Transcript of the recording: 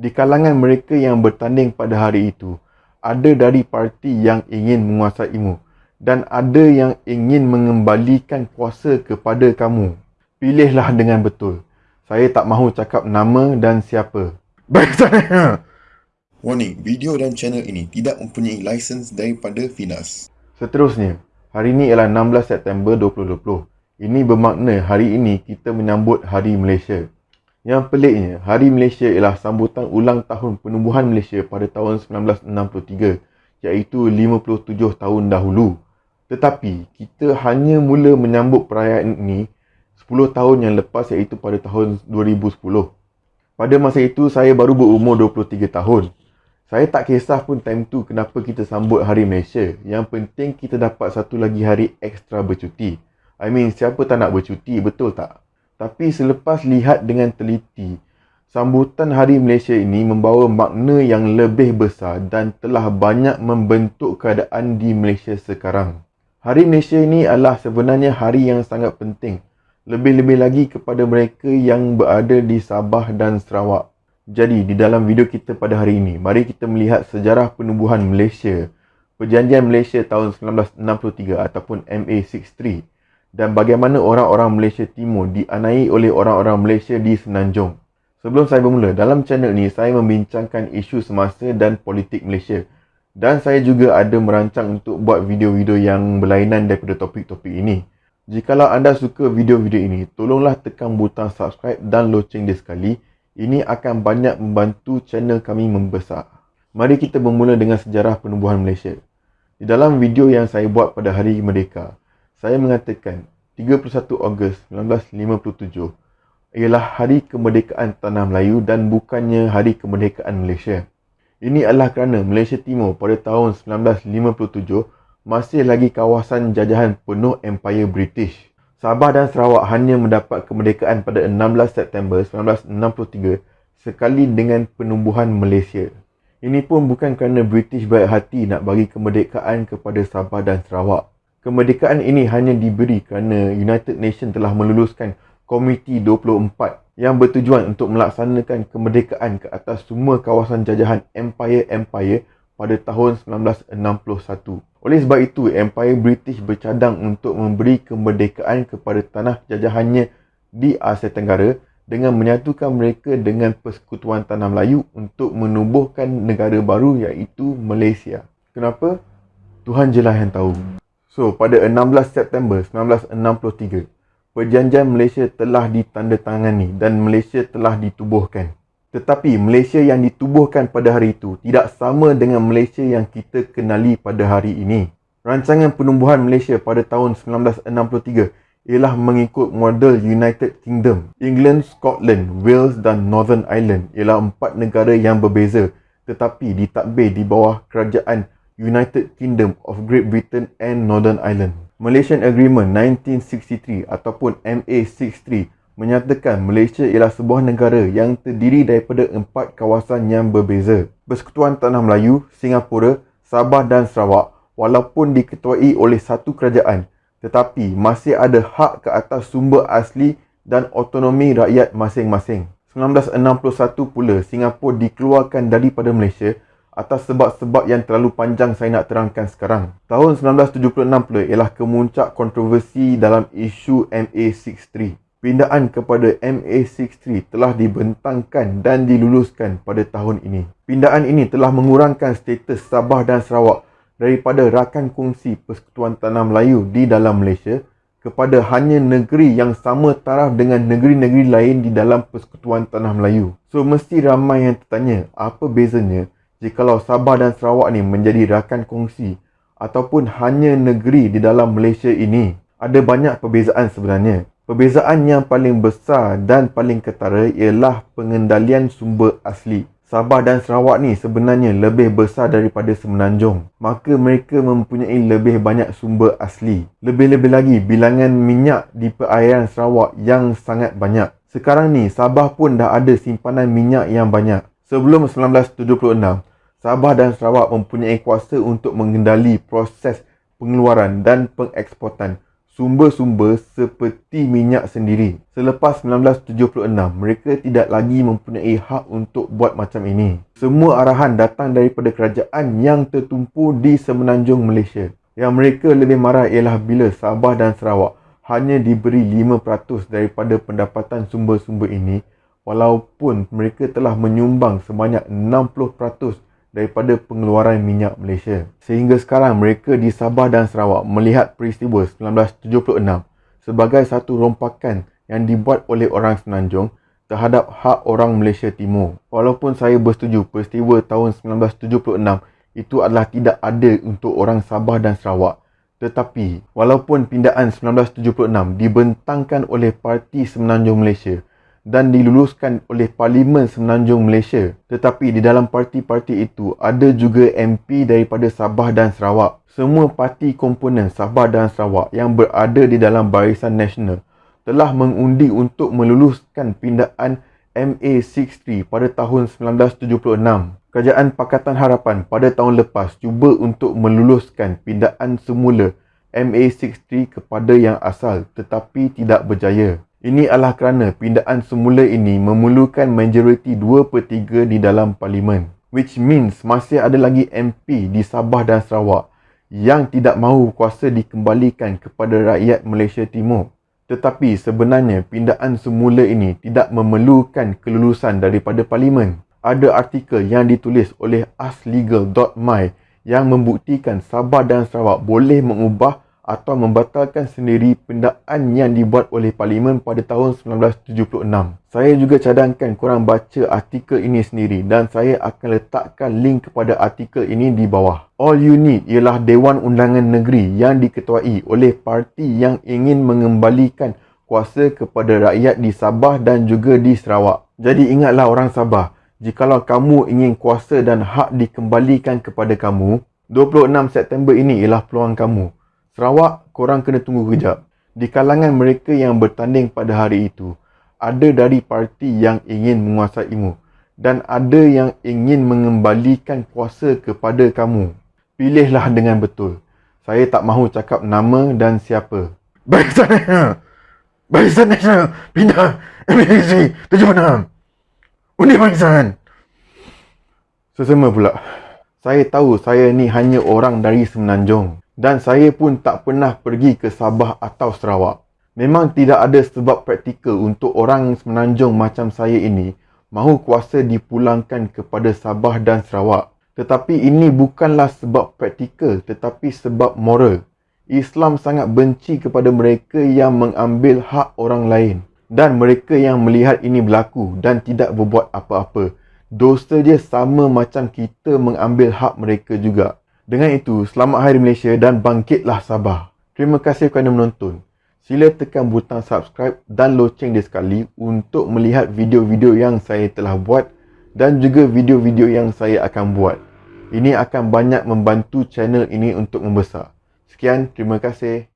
Di kalangan mereka yang bertanding pada hari itu, ada dari parti yang ingin menguasaimu dan ada yang ingin mengembalikan kuasa kepada kamu. Pilihlah dengan betul. Saya tak mahu cakap nama dan siapa. Baik sana. Warning, video dan channel ini tidak mempunyai lisens daripada Finas. Seterusnya, hari ini ialah 16 September 2020. Ini bermakna hari ini kita menyambut Hari Malaysia. Yang peliknya, Hari Malaysia ialah sambutan ulang tahun penubuhan Malaysia pada tahun 1963 iaitu 57 tahun dahulu. Tetapi, kita hanya mula menyambut perayaan ini 10 tahun yang lepas iaitu pada tahun 2010. Pada masa itu, saya baru berumur 23 tahun. Saya tak kisah pun time tu kenapa kita sambut Hari Malaysia. Yang penting kita dapat satu lagi hari ekstra bercuti. I mean, siapa tak nak bercuti, betul tak? Tapi selepas lihat dengan teliti, sambutan Hari Malaysia ini membawa makna yang lebih besar dan telah banyak membentuk keadaan di Malaysia sekarang. Hari Malaysia ini adalah sebenarnya hari yang sangat penting. Lebih-lebih lagi kepada mereka yang berada di Sabah dan Sarawak. Jadi, di dalam video kita pada hari ini, mari kita melihat sejarah penubuhan Malaysia, Perjanjian Malaysia tahun 1963 ataupun MA63 dan bagaimana orang-orang Malaysia Timur dianai oleh orang-orang Malaysia di Semenanjung. Sebelum saya bermula, dalam channel ini saya membincangkan isu semasa dan politik Malaysia. Dan saya juga ada merancang untuk buat video-video yang berlainan daripada topik-topik ini. Jikalau anda suka video-video ini, tolonglah tekan butang subscribe dan loceng dia sekali. Ini akan banyak membantu channel kami membesar. Mari kita bermula dengan sejarah penubuhan Malaysia. Di dalam video yang saya buat pada Hari Merdeka, saya mengatakan 31 Ogos 1957 ialah hari kemerdekaan Tanah Melayu dan bukannya hari kemerdekaan Malaysia. Ini adalah kerana Malaysia Timur pada tahun 1957 masih lagi kawasan jajahan penuh Empire British. Sabah dan Sarawak hanya mendapat kemerdekaan pada 16 September 1963 sekali dengan penubuhan Malaysia. Ini pun bukan kerana British baik hati nak bagi kemerdekaan kepada Sabah dan Sarawak. Kemerdekaan ini hanya diberi kerana United Nations telah meluluskan Komiti 24 yang bertujuan untuk melaksanakan kemerdekaan ke atas semua kawasan jajahan Empire-Empire pada tahun 1961. Oleh sebab itu, Empire British bercadang untuk memberi kemerdekaan kepada tanah jajahannya di Asia Tenggara dengan menyatukan mereka dengan Persekutuan Tanah Melayu untuk menubuhkan negara baru iaitu Malaysia. Kenapa? Tuhan jelah yang tahu. So, pada 16 September 1963, Perjanjian Malaysia telah ditandatangani dan Malaysia telah ditubuhkan. Tetapi Malaysia yang ditubuhkan pada hari itu tidak sama dengan Malaysia yang kita kenali pada hari ini. Rancangan penumbuhan Malaysia pada tahun 1963 ialah mengikut model United Kingdom. England, Scotland, Wales dan Northern Ireland ialah empat negara yang berbeza tetapi ditadbir di bawah kerajaan United Kingdom of Great Britain and Northern Ireland. Malaysian Agreement 1963 ataupun MA63 menyatakan Malaysia ialah sebuah negara yang terdiri daripada empat kawasan yang berbeza. Persekutuan Tanah Melayu, Singapura, Sabah dan Sarawak walaupun diketuai oleh satu kerajaan tetapi masih ada hak ke atas sumber asli dan autonomi rakyat masing-masing. 1961 pula Singapura dikeluarkan daripada Malaysia atas sebab-sebab yang terlalu panjang saya nak terangkan sekarang. Tahun 1976 pula ialah kemuncak kontroversi dalam isu MA63. Pindaan kepada MA63 telah dibentangkan dan diluluskan pada tahun ini. Pindaan ini telah mengurangkan status Sabah dan Sarawak daripada rakan kongsi Persekutuan Tanah Melayu di dalam Malaysia kepada hanya negeri yang sama taraf dengan negeri-negeri lain di dalam Persekutuan Tanah Melayu. So mesti ramai yang tertanya apa bezanya jikalau Sabah dan Sarawak ni menjadi rakan kongsi ataupun hanya negeri di dalam Malaysia ini, ada banyak perbezaan sebenarnya. Perbezaan yang paling besar dan paling ketara ialah pengendalian sumber asli. Sabah dan Sarawak ni sebenarnya lebih besar daripada Semenanjung. Maka mereka mempunyai lebih banyak sumber asli. Lebih-lebih lagi bilangan minyak di perairan Sarawak yang sangat banyak. Sekarang ni Sabah pun dah ada simpanan minyak yang banyak. Sebelum 1976, Sabah dan Sarawak mempunyai kuasa untuk mengendali proses pengeluaran dan pengeksportan sumber-sumber seperti minyak sendiri. Selepas 1976, mereka tidak lagi mempunyai hak untuk buat macam ini. Semua arahan datang daripada kerajaan yang tertumpu di semenanjung Malaysia. Yang mereka lebih marah ialah bila Sabah dan Sarawak hanya diberi 5% daripada pendapatan sumber-sumber ini walaupun mereka telah menyumbang sebanyak 60% daripada pengeluaran minyak Malaysia. Sehingga sekarang mereka di Sabah dan Sarawak melihat peristiwa 1976 sebagai satu rompakan yang dibuat oleh orang Semenanjung terhadap hak orang Malaysia Timur. Walaupun saya bersetuju peristiwa tahun 1976 itu adalah tidak adil untuk orang Sabah dan Sarawak. Tetapi, walaupun pindaan 1976 dibentangkan oleh Parti Semenanjung Malaysia dan diluluskan oleh Parlimen Semenanjung Malaysia. Tetapi di dalam parti-parti itu ada juga MP daripada Sabah dan Sarawak. Semua parti komponen Sabah dan Sarawak yang berada di dalam Barisan Nasional telah mengundi untuk meluluskan pindaan MA63 pada tahun 1976. Kerajaan Pakatan Harapan pada tahun lepas cuba untuk meluluskan pindaan semula MA63 kepada yang asal tetapi tidak berjaya. Ini adalah kerana pindaan semula ini memerlukan majoriti 2 per 3 di dalam parlimen. Which means masih ada lagi MP di Sabah dan Sarawak yang tidak mahu kuasa dikembalikan kepada rakyat Malaysia Timur. Tetapi sebenarnya pindaan semula ini tidak memerlukan kelulusan daripada parlimen. Ada artikel yang ditulis oleh aslegal.my yang membuktikan Sabah dan Sarawak boleh mengubah atau membatalkan sendiri pendaan yang dibuat oleh Parlimen pada tahun 1976. Saya juga cadangkan korang baca artikel ini sendiri dan saya akan letakkan link kepada artikel ini di bawah. All you need ialah Dewan Undangan Negeri yang diketuai oleh parti yang ingin mengembalikan kuasa kepada rakyat di Sabah dan juga di Sarawak. Jadi ingatlah orang Sabah, jikalau kamu ingin kuasa dan hak dikembalikan kepada kamu, 26 September ini ialah peluang kamu. Sarawak, korang kena tunggu kejap. Di kalangan mereka yang bertanding pada hari itu, ada dari parti yang ingin menguasaimu dan ada yang ingin mengembalikan kuasa kepada kamu. Pilihlah dengan betul. Saya tak mahu cakap nama dan siapa. Barisan Nasional! Barisan Nasional! Pindah! MAC 76! Undi Barisan! Sesama pula. Saya tahu saya ni hanya orang dari Semenanjung dan saya pun tak pernah pergi ke Sabah atau Sarawak. Memang tidak ada sebab praktikal untuk orang semenanjung macam saya ini mahu kuasa dipulangkan kepada Sabah dan Sarawak. Tetapi ini bukanlah sebab praktikal tetapi sebab moral. Islam sangat benci kepada mereka yang mengambil hak orang lain dan mereka yang melihat ini berlaku dan tidak berbuat apa-apa. Dosa dia sama macam kita mengambil hak mereka juga. Dengan itu, selamat Hari Malaysia dan bangkitlah Sabah. Terima kasih kerana menonton. Sila tekan butang subscribe dan loceng dia sekali untuk melihat video-video yang saya telah buat dan juga video-video yang saya akan buat. Ini akan banyak membantu channel ini untuk membesar. Sekian, terima kasih.